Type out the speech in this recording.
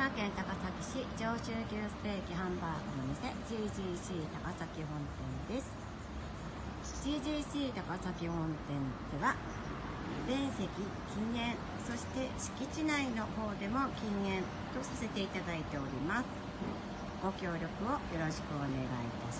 島県高崎市上州牛ステーキハンバーグの店 GGC 高崎本店です。GGC 高崎本店では面積禁煙そして敷地内の方でも禁煙とさせていただいております。ご協力をよろしくお願いいたします。